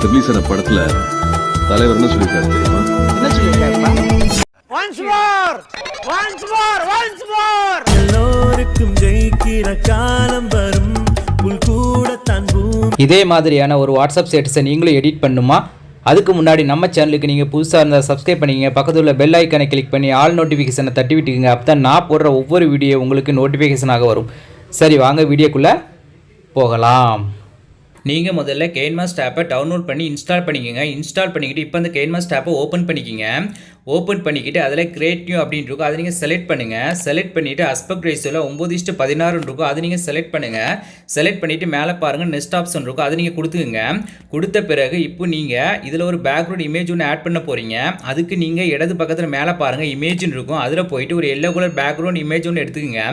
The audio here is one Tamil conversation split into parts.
நேத்து ரிலீஸ் ஆன படத்துல தலைவர் என்ன சொல்லியிருக்காரு தெரியுமா? என்ன சொல்லியிருக்காருப்பா? Once more once more once more எல்லோருக்கும் ஜெயிக்கிற காலம் வரும். இதே மாதிரியான ஒரு வாட்ஸ்அப் ஸ்டேட்டஸை நீங்களும் எடிட் பண்ணுமா? அதுக்கு முன்னாடி நம்ம சேனலுக்கு நீங்கள் புதுசாக இருந்தால் சப்ஸ்கிரைப் பண்ணிக்கங்க. பக்கத்தில் உள்ள பெல் ஐக்கனை கிளிக் பண்ணி ஆல் நோட்டிஃபிகேஷனை தட்டி விட்டுக்குங்க. அப்போ தான் நான் போடுற ஒவ்வொரு வீடியோ உங்களுக்கு நோட்டிஃபிகேஷனாக வரும். சரி வாங்க வீடியோக்குள்ளே போகலாம். நீங்கள் முதல்ல கெயின்மாஸ்ட் ஆப்பை டவுன்லோட் பண்ணி இன்ஸ்டால் பண்ணிக்கோங்க. இன்ஸ்டால் பண்ணிக்கிட்டு இப்போ அந்த கெயின்மாஸ்ட் ஆப்பை ஓப்பன் பண்ணிக்கிங்க. ஓப்பன் பண்ணிக்கிட்டு அதில் கிரியேட் நியூ அப்படின்னு இருக்கும். அதை நீங்கள் செலக்ட் பண்ணுங்கள் செலக்ட் பண்ணிவிட்டு அஸ்பெக்ட் ரேஷியோவில் ஒம்பது இஷ்டு பதினாறுன்னு இருக்கும். அதை நீங்கள் செலக்ட் பண்ணுங்கள் செலக்ட் பண்ணிவிட்டு மேலே பாருங்கள் நெக்ஸ்ட் ஆப்ஷன் இருக்கும். அதை நீங்கள் கொடுத்துக்குங்க. கொடுத்த பிறகு இப்போ நீங்கள் இதில் ஒரு பேக்ரவுண்ட் இமேஜ் ஒன்று ஆட் பண்ண போகிறீங்க அதுக்கு நீங்கள் இடது பக்கத்தில் மேலே பாருங்கள் இமேஜ்னு இருக்கும். அதில் போயிட்டு ஒரு எல்லோ கலர் பேக்ரவுண்ட் இமேஜ் ஒன்று எடுத்துக்கோங்க.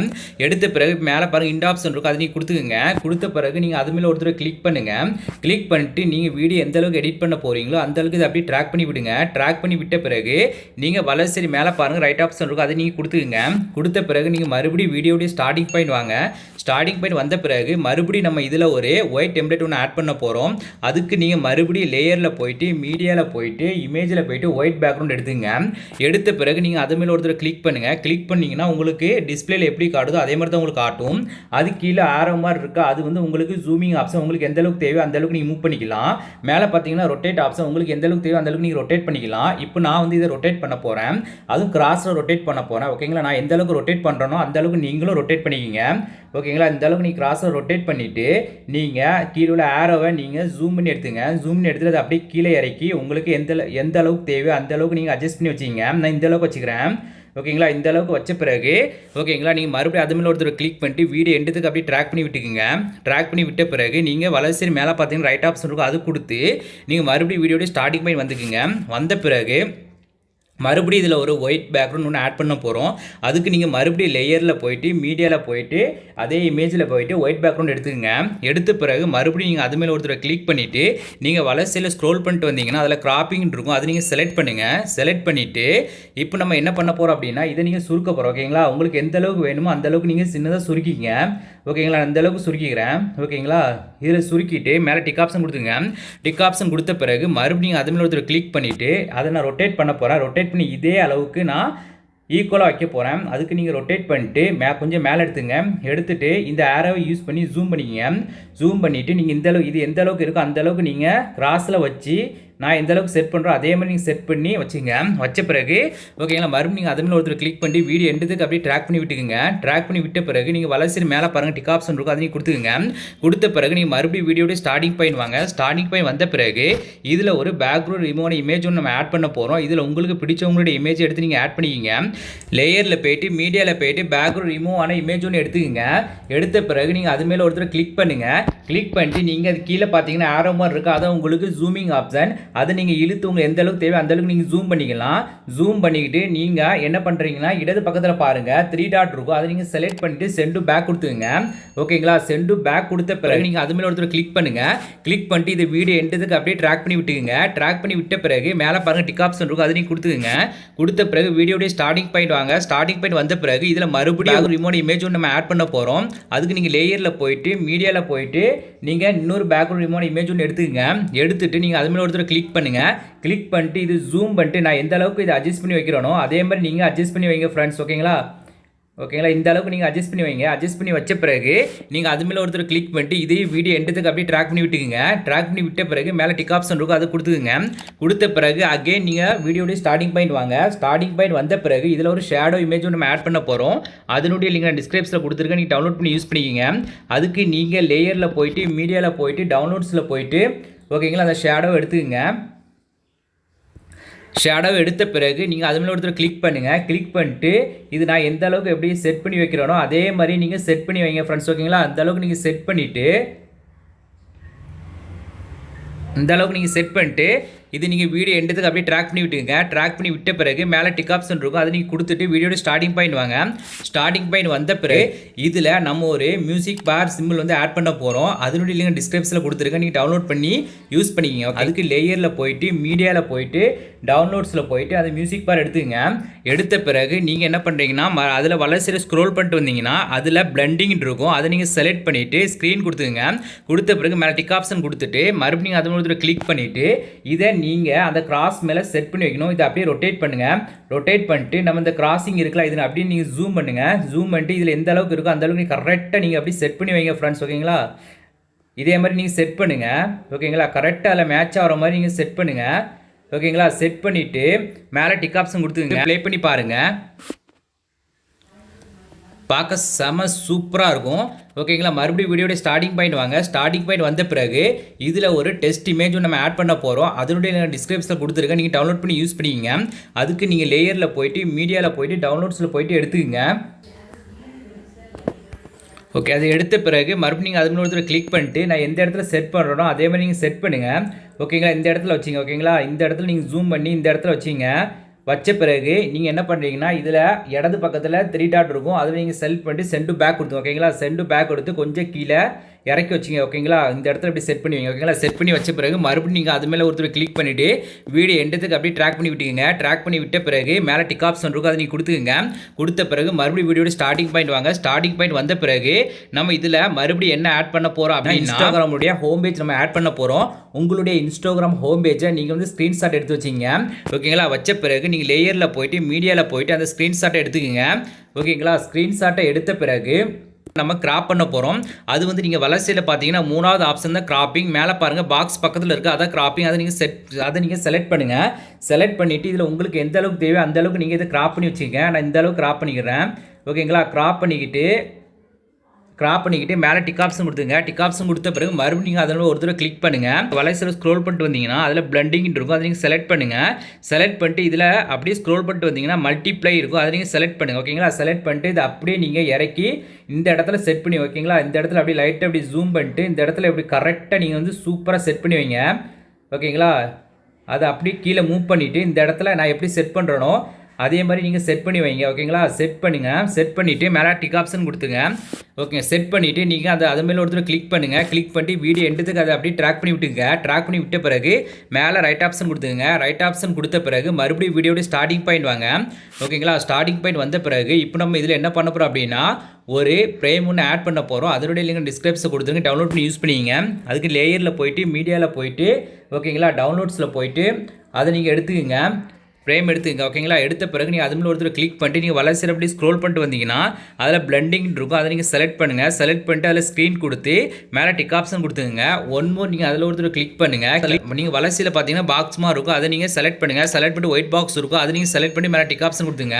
எடுத்த பிறகு மேலே பாருங்கள் இந்த ஆப்ஷன் இருக்கும். அதை நீங்கள் கொடுத்துக்குங்க. கொடுத்த பிறகு நீங்கள் அது மேலே ஒருத்தர் கிளிக் பண்ணுங்கள் கிளிக் பண்ணிட்டு நீங்கள் வீடியோ எந்த அளவுக்கு எடிட் பண்ண போகிறீங்களோ அந்த அளவுக்கு இதை அப்படியே ட்ராக் பண்ணி விடுங்க. ட்ராக் பண்ணி விட்ட பிறகு நீங்கள் வலது மேலே பாருங்கள் ரைட் ஆப்ஷன் இருக்கும் அதை நீங்கள் கொடுத்துக்குங்க. கொடுத்த பிறகு நீங்கள் மறுபடியும் வீடியோடைய ஸ்டார்டிங் பாயிண்ட் வாங்க. ஸ்டார்டிங் பாயிண்ட் வந்த பிறகு மறுபடியும் நம்ம இதில் ஒரு ஒயிட் டெம்ப்ளேட் ஒன்று ஆட் பண்ண போகிறோம் அதுக்கு நீங்கள் மறுபடியும் லேயரில் போயிட்டு மீடியாவில் போயிட்டு இமேஜில் போயிட்டு ஒயிட் பேக்ரவுண்ட் எடுத்துங்க. எடுத்த பிறகு நீங்கள் அது மேலே ஒருத்தர் கிளிக் பண்ணுங்கள் கிளிக் பண்ணிங்கன்னா உங்களுக்கு டிஸ்பிளேல எப்படி காட்டுதோ அதே மாதிரி தான் உங்களுக்கு காட்டும். அது கீழே ஆரோ மாதிரி இருக்கா அது வந்து உங்களுக்கு ஜூமிங் ஆப்ஷன் உங்களுக்கு எந்த அளவுக்கு தேவையோ அந்த அளவுக்கு நீங்கள் மூவ் பண்ணிக்கலாம். மேலே பார்த்தீங்கன்னா ரொட்டேட் ஆப்ஷன் உங்களுக்கு எந்த அளவுக்கு தேவையோ அந்த அளவுக்கு நீங்கள் ரொட்டேட் பண்ணிக்கலாம். இப்போ நான் வந்து இதை ரொட்டேட் பண்ண போகிறேன் அதுவும் கிராஸில் ரொட்டேட் பண்ண போகிறேன் ஓகேங்களா நான் எந்த அளவுக்கு ரொட்டேட் பண்ணுறேனோ அந்த அளவுக்கு நீங்களும் ரொட்டேட் பண்ணிக்கிங்க. ஓகேங்களா இந்த அளவுக்கு நீங்கள் கிராஸை ரொட்டேட் பண்ணிவிட்டு நீங்கள் கீழே உள்ள ஆரோவை நீங்கள் ஜூம் பண்ணி எடுத்துங்க. ஜூம் பண்ணி எடுத்துட்டு அதை அப்படியே கீழே இறக்கி உங்களுக்கு எந்த எந்த அளவுக்கு தேவையோ அந்த அளவுக்கு நீங்கள் அட்ஜஸ்ட் பண்ணி வச்சிங்க. நான் இந்த அளவுக்கு வச்சுக்கிறேன். ஓகேங்களா? இந்த அளவுக்கு வச்ச பிறகு ஓகேங்களா? நீங்கள் மறுபடியும் அது மேலே ஒருத்தர் கிளிக் பண்ணிட்டு வீடியோ எண்டத்துக்கு அப்படியே ட்ராக் பண்ணி விட்டுக்குங்க. ட்ராக் பண்ணி விட்ட பிறகு நீங்கள் வலசரி மேலே பார்த்தீங்கன்னா ரைட் ஆப்ஷன் இருக்கும். அது கொடுத்து நீங்கள் மறுபடியும் வீடியோடய ஸ்டார்டிங் பாயிண்ட் வந்துக்குங்க. வந்த பிறகு மறுபடியும் இதில் ஒரு ஒயிட் பேக்ரவுண்ட் ஒன்று ஆட் பண்ண போகிறோம் அதுக்கு நீங்கள் மறுபடியும் லேயரில் போயிட்டு மீடியாவில் போயிட்டு அதே இமேஜில் போயிட்டு ஒயிட் பேக்ரவுண்ட் எடுத்துக்கங்க. எடுத்த பிறகு மறுபடியும் நீங்கள் அது மேலே ஒருத்தரை கிளிக் பண்ணிவிட்டு நீங்கள் வலசையில் ஸ்க்ரோல் பண்ணிட்டு வந்தீங்கன்னா அதில் கிராப்பிங் இருக்கும். அதை நீங்கள் செலக்ட் பண்ணுங்கள் செலக்ட் பண்ணிவிட்டு இப்போ நம்ம என்ன பண்ண போகிறோம் அப்படின்னா இதை நீங்கள் சுருக்க போகிறோம் ஓகேங்களா உங்களுக்கு எந்த அளவுக்கு வேணுமோ அந்தளவுக்கு நீங்கள் சின்னதாக சுருக்கிங்க ஓகேங்களா அந்த அளவுக்கு சுருக்கிக்கிறேன். ஓகேங்களா இதில் சுருக்கிட்டு மேலே டிக் ஆப்ஷன் கொடுத்துங்க டிக் ஆப்ஷன் கொடுத்த பிறகு மறுபடியும் அது மேலே ஒருத்தர் கிளிக் பண்ணிவிட்டு அதை நான் ரொட்டேட் பண்ண போகிறேன் ரொட்டேட் பண்ணி இதே அளவுக்கு நான் ஈக்குவலாக வைக்க போகிறேன் அதுக்கு நீங்கள் ரொட்டேட் பண்ணிட்டு மே கொஞ்சம் மேலே எடுத்துங்க. எடுத்துகிட்டு இந்த ஆரோவை யூஸ் பண்ணி ஜூம் பண்ணிக்கங்க. ஜூம் பண்ணிவிட்டு நீங்கள் இந்த அளவுக்கு இது எந்த அளவுக்கு இருக்கோ அந்த அளவுக்கு நீங்கள் கிராஸில் வச்சு நான் எந்த அளவுக்கு செட் பண்ணுறோம் அதே மாதிரி நீங்கள் செட் பண்ணி வச்சுங்க. வச்ச பிறகு ஓகேங்களா மறுபடியும் நீங்கள் அதுமாதிரி ஒருத்தர் கிளிக் பண்ணி வீடியோ எண்டத்துக்கு அப்படியே ட்ராக் பண்ணி விட்டுக்குங்க. ட்ராக் பண்ணி விட்ட பிறகு நீங்கள் வலசரி மேலே பாருங்கள் டிக் ஆப்ஷன் இருக்கும் அதை நீங்கள் கொடுத்துக்குங்க. கொடுத்த பிறகு நீங்கள் மறுபடியும் வீடியோடைய ஸ்டார்டிங் பாயிண்ட் வாங்க. ஸ்டார்டிங் பாயிண்ட் வந்த பிறகு இதில் ஒரு பேக்ரவுண்ட் ரிமோன இமேஜ் ஒன்று நம்ம ஆட் பண்ண போகிறோம் இதில் உங்களுக்கு பிடிச்சவங்களுடைய இமேஜ் எடுத்து நீங்கள் ஆட் பண்ணிக்கிங்க. லேயரில் போயிட்டு மீடியாவில் போயிட்டு பேக்ரவுண்ட் ரிமூவ் ஆன இமேஜ் ஒன்று எடுத்துக்கோங்க. எடுத்த பிறகு நீங்கள் அது மேலே ஒருத்தர் கிளிக் பண்ணுங்கள் கிளிக் பண்ணிட்டு நீங்கள் அது கீழே பார்த்தீங்கன்னா ஆரோ மாதிரி இருக்குது அதான் உங்களுக்கு ஜூமிங் ஆப்ஷன் அதை நீங்கள் இழுத்து உங்களுக்கு எந்த அளவுக்கு தேவை அந்த அளவுக்கு நீங்கள் ஜூம் பண்ணிக்கலாம். ஜூம் பண்ணிக்கிட்டு நீங்கள் என்ன பண்ணுறீங்கன்னா இடது பக்கத்தில் பாருங்கள் த்ரீ டாட் இருக்கும். அதை நீங்கள் செலக்ட் பண்ணிட்டு சென்டு பேக் கொடுத்துங்க ஓகேங்களா சென்டு பேக் கொடுத்த பிறகு நீங்கள் அது மேலே ஒருத்தர் கிளிக் பண்ணுங்கள் கிளிக் பண்ணிட்டு இது வீடியோ எண்டதுக்கு அப்படியே ட்ராக் பண்ணி விட்டுக்குங்க. ட்ராக் பண்ணி விட்ட பிறகு மேலே பாருங்கள் டிக் ஆப்ஷன் இருக்கும். அதை நீங்கள் கொடுத்துக்குங்க. கொடுத்த பிறகு வீடியோடைய ஸ்டார்டிங் பாயிண்ட் வாங்க. ஸ்டார்டிங் பாயிண்ட் வந்த பிறகு இதில் மறுபடியும் ரிமோட் இமேஜ் ஒன்று நம்ம ஆட் பண்ண போகிறோம் அதுக்கு நீங்கள் லேயரில் போயிட்டு மீடியாவில் போயிட்டு நீங்கள் இன்னொரு பேக்ரவுண்ட் ரிமோட் இமேஜ் ஒன்று எடுத்துக்கங்க. எடுத்துட்டு நீங்கள் அது மேலே ஒருத்தர் கிளிக் பண்ணுங்கள் கிளிக் பண்ணிட்டு இது ஜூம் பண்ணிட்டு நான் எந்த அளவுக்கு இதை அட்ஜஸ்ட் பண்ணி வைக்கிறேனோ அதே மாதிரி நீங்கள் அட்ஜஸ்ட் பண்ணி வைங்க ஃப்ரெண்ட்ஸ் ஓகேங்களா ஓகேங்களா இந்த அளவுக்கு நீங்கள் அட்ஜஸ்ட் பண்ணி வைங்க. அட்ஜஸ்ட் பண்ணி வச்ச பிறகு நீங்கள் அது மேலே ஒருத்தர் கிளிக் பண்ணிட்டு இதையும் வீடியோ எண்டத்துக்கு அப்படியே ட்ராக் பண்ணி விட்டுக்குங்க. ட்ராக் பண்ணி விட்ட பிறகு மேலே டிக் ஆப்ஷன் இருக்கும் அதை கொடுத்துக்குங்க. கொடுத்த பிறகு அகெயின் நீங்கள் வீடியோடைய ஸ்டார்டிங் பாயிண்ட் வாங்க. ஸ்டார்டிங் பாயிண்ட் வந்த பிறகு இதில் ஒரு ஷேடோ இமேஜ் நம்ம ஆட் பண்ண போகிறோம் அதனுடைய லிங்க் நான் டிஸ்கிரிப்ஷனில் கொடுத்துருக்கேன் நீங்கள் டவுன்லோட் பண்ணி யூஸ் பண்ணிக்கிங்க. அதுக்கு நீங்கள் லேயரில் போயிட்டு மீடியாவில் போயிட்டு டவுன்லோட்ஸில் போயிட்டு ஓகேங்களா? அந்த ஷேடோ எடுத்துக்கோங்க. ஷேடோ எடுத்த பிறகு நீங்கள் அது மேலே ஒருத்தர் கிளிக் பண்ணுங்கள் கிளிக் பண்ணிட்டு இது நான் எந்த அளவுக்கு எப்படி செட் பண்ணி வைக்கிறேனோ அதே மாதிரி நீங்கள் செட் பண்ணி வைங்க ஃப்ரெண்ட்ஸ் ஓகேங்களா? அந்த அளவுக்கு நீங்கள் செட் பண்ணிவிட்டு இந்த அளவுக்கு நீங்கள் செட் பண்ணிட்டு இது நீங்கள் வீடியோ எண்டத்துக்கு அப்படியே ட்ராக் பண்ணி விட்டுங்க. ட்ராக் பண்ணி விட்ட பிறகு மேலே டிக் ஆப்ஷன் இருக்கும். அதை நீங்கள் கொடுத்துட்டு வீடியோட ஸ்டார்டிங் பாயிண்ட் வாங்க. ஸ்டார்டிங் பாயிண்ட் வந்த பிறகு இதில் நம்ம ஒரு மியூசிக் பார் சிம்பிள் வந்து ஆட் பண்ண போகிறோம் அதனுடைய லிங்க் டிஸ்கிரிப்ஷனில் கொடுத்துருக்கேன். நீங்கள் டவுன்லோட் பண்ணி யூஸ் பண்ணிக்கிங்க. அதுக்கு லேயரில் போயிட்டு மீடியாவில் போயிட்டு டவுன்லோட்ஸில் போயிட்டு அந்த மியூசிக் பார் எடுத்துக்கங்க. எடுத்த பிறகு நீங்கள் என்ன பண்ணுறீங்கன்னா அதில் வளர்ச்சியில் ஸ்க்ரோல் பண்ணிட்டு வந்தீங்கன்னா அதில் பிளண்டிங் இருக்கும். அதை நீங்கள் செலக்ட் பண்ணிவிட்டு ஸ்க்ரீன் கொடுத்துங்க கொடுத்த பிறகு மேலே டிக் ஆப்ஷன் கொடுத்துட்டு மறுபடியும் அது மூலத்தில் கிளிக் பண்ணிவிட்டு இதை நீங்கள் அந்த கிராஸ் மேலே செட் பண்ணி வைக்கணும். இதை அப்படியே ரொட்டேட் பண்ணுங்கள் ரொட்டேட் பண்ணிட்டு நம்ம இந்த கிராசிங் இருக்குல்ல இதில் அப்படியே நீங்கள் ஜூம் பண்ணுங்கள் ஜூம் பண்ணிட்டு இதில் எந்த அளவுக்கு இருக்கோ அந்த அளவுக்கு நீங்கள் கரெக்டாக நீங்கள் அப்படியே செட் பண்ணி வைங்க ஃப்ரெண்ட்ஸ் ஓகேங்களா இதே மாதிரி நீங்கள் செட் பண்ணுங்கள் ஓகேங்களா கரெக்டாக அதில் மேட்ச் ஆகிற மாதிரி நீங்கள் செட் பண்ணுங்கள் ஓகேங்களா செட் பண்ணிவிட்டு மேலே டிக் ஆப்ஷன் கொடுத்துங்க ப்ளே பண்ணி பாருங்கள் பார்க்க செம சூப்பராக இருக்கும். ஓகேங்களா மறுபடியும் வீடியோட ஸ்டார்டிங் பாயிண்ட் வாங்க. ஸ்டார்டிங் பாயிண்ட் வந்த பிறகு இதில் ஒரு டெஸ்ட் இமேஜ் நம்ம ஆட் பண்ண போகிறோம் அதனுடைய டிஸ்கிரிப்ஷனில் கொடுத்துருக்கேன். நீங்கள் டவுன்லோட் பண்ணி யூஸ் பண்ணிக்கிங்க. அதுக்கு நீங்கள் லேயரில் போயிட்டு மீடியாவில் போயிட்டு டவுன்லோட்ஸில் போயிட்டு எடுத்துக்கோங்க. ஓகே அது எடுத்த பிறகு மறுபடியும் நீங்கள் அது மேலே ஒருத்தர் கிளிக் பண்ணிட்டு நான் எந்த இடத்துல செட் பண்ணுறனோ அதே மாதிரி நீங்கள் செட் பண்ணுங்கள் ஓகேங்களா இந்த இடத்துல வச்சிங்க ஓகேங்களா இந்த இடத்துல நீங்கள் ஜூம் பண்ணி இந்த இடத்துல வச்சிங்க வச்ச பிறகு நீங்கள் என்ன பண்ணுறீங்கன்னா இதில் இடது பக்கத்தில் த்ரீ டாட் இருக்கும். அதில் நீங்கள் செலக்ட் பண்ணிட்டு சென்டு பேக் கொடுத்து ஓகேங்களா சென்டு பேக் கொடுத்து கொஞ்சம் கீழே இறக்கி வச்சிங்க ஓகேங்களா இந்த இடத்துல இப்படி செட் பண்ணுவீங்க ஓகேங்களா செட் பண்ணி வச்ச பிறகு மறுபடியும் நீங்கள் அது மேலே ஒருத்தர் கிளிக் பண்ணிவிட்டு வீடியோ எண்டத்துக்கு அப்படியே ட்ராக் பண்ணி விட்டுங்க ட்ராக் பண்ணி விட்ட பிறகு மேலே டிக் ஆப்ஷன் இருக்கும் அதை நீங்கள் கொடுத்துங்க கொடுத்த பிறகு மறுபடியும் வீடியோட ஸ்டார்டிங் பாயிண்ட் வாங்க. ஸ்டார்டிங் பாயிண்ட் வந்த பிறகு நம்ம இதில் மறுபடியும் என்ன ஆட் பண்ண போகிறோம் அப்படின்னா இன்ஸ்டாகிராமுடைய ஹோம் பேஜ் நம்ம ஆட் பண்ண போகிறோம் உங்களுடைய இன்ஸ்டாகிராம் ஹோம் பேஜை நீங்கள் வந்து ஸ்க்ரீன்ஷாட் எடுத்து வச்சிங்க. ஓகேங்களா வச்ச பிறகு நீங்கள் லேயரில் போயிட்டு மீடியாவில் போயிட்டு அந்த ஸ்க்ரீன்ஷாட்டை எடுத்துக்கோங்க. ஓகேங்களா ஸ்க்ரீன்ஷாட்டை எடுத்த பிறகு நம்ம கிராப் பண்ண போகிறோம் அது வந்து நீங்கள் வளர்ச்சியில் பார்த்தீங்கன்னா மூணாவது ஆப்ஷன் தான் கிராப்பிங் மேலே பாருங்கள் பாக்ஸ் பக்கத்தில் இருக்குது அதான் கிராப்பிங் அதை நீங்கள் செட் அதை நீங்கள் செலக்ட் பண்ணுங்கள் செலக்ட் பண்ணிவிட்டு இதில் உங்களுக்கு எந்த அளவுக்கு தேவையோ அந்த அளவுக்கு நீங்கள் இதை கிராப் பண்ணி வச்சுக்கோங்க. நான் இந்த அளவுக்கு கிராப் பண்ணிக்கிறேன். ஓகேங்களா கிராப் பண்ணிக்கிட்டு கிராப் பண்ணிக்கிட்டு மேலே டிக் ஆப்ஷன் கொடுத்துங்க டிக் ஆப்ஷன் கொடுத்த பிறகு மறுபடியும் நீங்கள் அதில் ஒரு தடவை கிளிக் பண்ணுங்கள் வலைசில் ஸ்க்ரோல் பண்ணிட்டு வந்தீங்கன்னா அதில் பிளண்டிங் இருக்கும். அதை நீங்கள் செலக்ட் பண்ணுங்கள் செலக்ட் பண்ணிட்டு இதில் அப்படியே ஸ்க்ரோல் பண்ணிட்டு வந்தீங்கன்னா மல்டிப்ளை இருக்கும். அதை நீங்கள் செலக்ட் பண்ணுங்கள் ஓகேங்களா செலக்ட் பண்ணிட்டு இதை அப்படியே நீங்கள் இறக்கி இந்த இடத்துல செட் பண்ணி ஓகேங்களா இந்த இடத்துல அப்படியே லைட்டை அப்படி ஜூம் பண்ணிட்டு இந்த இடத்துல இப்படி கரெக்டாக நீங்கள் வந்து சூப்பராக செட் பண்ணி வைங்க. ஓகேங்களா அதை அப்படியே கீழே மூவ் பண்ணிவிட்டு இந்த இடத்துல நான் எப்படி செட் பண்ணுறேனோ அதே மாதிரி நீங்கள் செட் பண்ணி வைங்க ஓகேங்களா செட் பண்ணுங்க. செட் பண்ணிவிட்டு மேலே டிக் ஆப்ஷன் கொடுத்துங்க ஓகே செட் பண்ணிவிட்டு நீங்கள் அதை அது மேலே ஒருத்தர் கிளிக் பண்ணுங்கள் கிளிக் பண்ணிட்டு வீடியோ எடுத்துக்கு அதை அப்படியே ட்ராக் பண்ணி விட்டுங்க. ட்ராக் பண்ணி விட்ட பிறகு மேலே ரைட் ஆப்ஷன் கொடுத்துங்க ரைட் ஆப்ஷன் கொடுத்த பிறகு மறுபடியும் வீடியோட ஸ்டார்டிங் பாயிண்ட் வாங்க. ஓகேங்களா ஸ்டார்டிங் பாயிண்ட் வந்த பிறகு இப்போ நம்ம இதில் என்ன பண்ண போகிறோம் அப்படின்னா ஒரு ஃப்ரேம் ஒன்று ஆட் பண்ண போகிறோம் அதனுடைய லிங்க் டிஸ்கிரிப்ஷன் கொடுத்துருங்க. டவுன்லோட் பண்ணி யூஸ் பண்ணிங்க. அதுக்கு லேயரில் போயிட்டு மீடியாவில் போயிட்டு ஓகேங்களா டவுன்லோட்ஸில் போயிட்டு அதை நீங்கள் எடுத்துக்கங்க. ஃப்ரேம் எடுத்துங்க ஓகேங்களா எடுத்த பிறகு நீங்கள் அது மேலே ஒருத்தர் கிளிக் பண்ணிட்டு நீங்கள் வளர்ச்சி அப்படி ஸ்க்ரோல் பண்ணிட்டு வந்தீங்கன்னா அதில் பிளண்டிங் இருக்கும். அதை நீங்கள் செலக்ட் பண்ணுங்கள் செலக்ட் பண்ணிட்டு அதில் ஸ்க்ரீன் கொடுத்து மேலே டிக் ஆப்ஷன் கொடுத்துங்க ஒன் மோர் நீங்கள் அதில் ஒருத்தர் கிளிக் பண்ணுங்கள் நீங்கள் வளர்ச்சியில் பார்த்தீங்கன்னா பாக்ஸ்மாக இருக்கும். அதை நீங்கள் செலக்ட் பண்ணுங்கள் செலக்ட் பண்ணிட்டு ஒயிட் பாக்ஸ் இருக்கும். அதை நீங்கள் செலக்ட் பண்ணி மேலே டிக் ஆப்ஷன் கொடுத்துங்க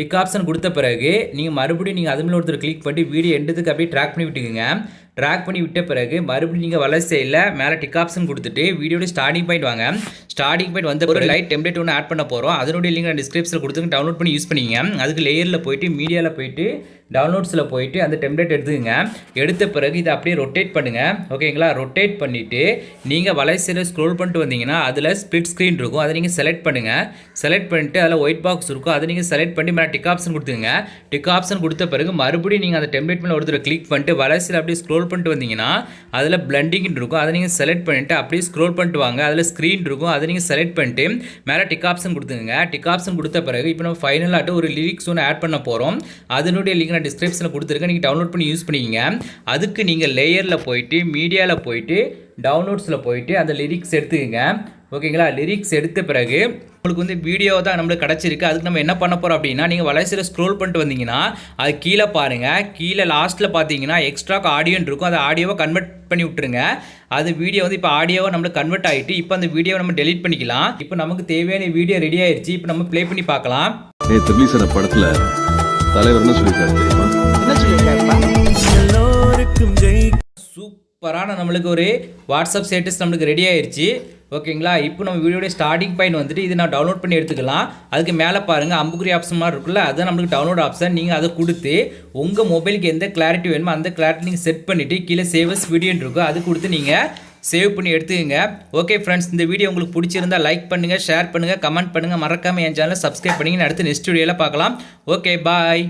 டிக் ஆப்ஷன் கொடுத்த பிறகு நீங்கள் மறுபடியும் நீங்கள் அது மேலே ஒருத்தர் கிளிக் பண்ணிட்டு வீடியோ எண்டத்துக்கு அப்படியே ட்ராக் பண்ணி விட்டுக்குங்க. ட்ராக் பண்ணி விட்ட பிறகு மறுபடியும் நீங்கள் வளர்ச்சி சைடில் மேலே டிக் ஆப்ஷன் கொடுத்துட்டு வீடியோட ஸ்டார்டிங் பாயிண்ட் வாங்க. ஸ்டார்டிங் பாயிண்ட் வந்த ஒரு லைட் டெம்ப்ளேட் ஒன்று ஆட் பண்ண போகிறோம் அதனுடைய லிங்க் நான் டிஸ்கிரிப்ஷனில் கொடுத்துங்க டவுன்லோட் பண்ணி யூஸ் பண்ணிங்க அதுக்கு லேயரில் போயிட்டு மீடியாவில் போயிட்டு டவுன்லோட்ஸில் போயிட்டு அந்த டெம்ப்ளேட் எடுத்துக்கங்க. எடுத்த பிறகு இதை அப்படியே ரொட்டேட் பண்ணுங்கள் ஓகேங்களா ரொட்டேட் பண்ணிவிட்டு நீங்கள் வலைசில் ஸ்க்ரோல் பண்ணிட்டு வந்தீங்கன்னா அதில் ஸ்பிட் ஸ்க்ரீன் இருக்கும். அதை நீங்கள் செலக்ட் பண்ணுங்கள் செலக்ட் பண்ணிட்டு அதில் ஒயிட் பாக்ஸ் இருக்கும். அதை நீங்கள் செலக்ட் பண்ணி மேலே டிக் ஆப்ஷன் கொடுத்துங்க டிக் ஆப்ஷன் கொடுத்த பிறகு மறுபடியும் நீங்கள் அந்த டெம்ப்ளேட் மேலே ஒருத்தர் கிளிக் பண்ணிட்டு வலைசில் அப்படியே ஸ்க்ரோல் பண்ணிட்டு வந்தீங்கன்னா அதில் பிளண்டிங்னு இருக்கும். அதை நீங்கள் செலக்ட் பண்ணிவிட்டு அப்படியே ஸ்க்ரோல் பண்ணிட்டு வாங்க. அதில் ஸ்க்ரீன் இருக்கும். அதை நீங்கள் செலக்ட் பண்ணிட்டு மேலே டிக் ஆப்ஷன் கொடுத்துங்க டிக் ஆப்ஷன் கொடுத்த பிறகு இப்போ நம்ம ஃபைனலாகிட்டு ஒரு லிரிக்ஸ் ஒன்று ஆட் பண்ண போகிறோம் அதனுடைய லிங்க் நான் டிஸ்கிரிப்ஷனில் கொடுத்துருக்கேன். நீங்கள் டவுன்லோட் பண்ணி யூஸ் பண்ணிக்கிங்க. அதுக்கு நீங்கள் லேயரில் போயிட்டு மீடியாவில் போயிட்டு டவுன்லோட்ஸில் போயிட்டு அந்த லிரிக்ஸ் எடுத்துக்கோங்க. ஓகேங்களா? லிரிக்ஸ் எடுத்த பிறகு உங்களுக்கு வந்து வீடியோ தான் நம்மளுக்கு கிடச்சிருக்கு. அதுக்கு நம்ம என்ன பண்ண போகிறோம் அப்படின்னா நீங்கள் வலைசில் ஸ்க்ரோல் பண்ணிட்டு வந்தீங்கன்னா அது கீழே பாருங்கள் கீழே லாஸ்ட்டில் பார்த்தீங்கன்னா எக்ஸ்ட்ராக்கு ஆடியோன்னு இருக்கும். அந்த ஆடியோவை கன்வெர்ட் பண்ணி விட்டுருங்க. அது வீடியோ வந்து இப்போ ஆடியோவை நம்மளுக்கு கன்வெர்ட் ஆகிட்டு இப்போ அந்த வீடியோவை நம்ம டெலிட் பண்ணிக்கலாம். இப்போ நமக்கு தேவையான வீடியோ ரெடி ஆயிடுச்சு இப்போ நம்ம ப்ளே பண்ணி பார்க்கலாம். படத்தில் தலைவர் என்ன சொல்லியிருக்காரு தெரியுமா? என்ன சொல்லியிருக்காருப்பா? எல்லோருக்கும் ஜெய். சூப்பரான நம்மளுக்கு ஒரு வாட்ஸ்அப் ஸ்டேட்டஸ் நம்மளுக்கு ரெடி ஆயிருச்சு. ஓகேங்களா? இப்போ நம்ம வீடியோட ஸ்டார்டிங் பாயிண்ட் வந்துட்டு இது நான் டவுன்லோட் பண்ணி எடுத்துக்கலாம். அதுக்கு மேலே பாருங்கள் அம்புக்குறி ஆப்ஷன் மாதிரி இருக்குல்ல அதுதான் நம்மளுக்கு டவுன்லோட் ஆப்ஷன் நீங்கள் அதை கொடுத்து உங்கள் மொபைலுக்கு எந்த கிளாரிட்டி வேணுமோ அந்த கிளாரிட்டி நீங்கள் செட் பண்ணிவிட்டு கீழே சேவஸ் வீடியோன்னு இருக்கும் அது கொடுத்து நீங்கள் சேவ் பண்ணி எடுத்துக்கங்க. ஓகே ஃப்ரெண்ட்ஸ் இந்த வீடியோ உங்களுக்கு பிடிச்சிருந்தா லைக் பண்ணுங்கள் ஷேர் பண்ணுங்கள் கமெண்ட் பண்ணுங்கள் மறக்காமல் என் சேனலை சப்ஸ்கிரைப் பண்ணிங்கன்னு அடுத்து நெக்ஸ்ட் வீடியோவில் பார்க்கலாம். Okay bye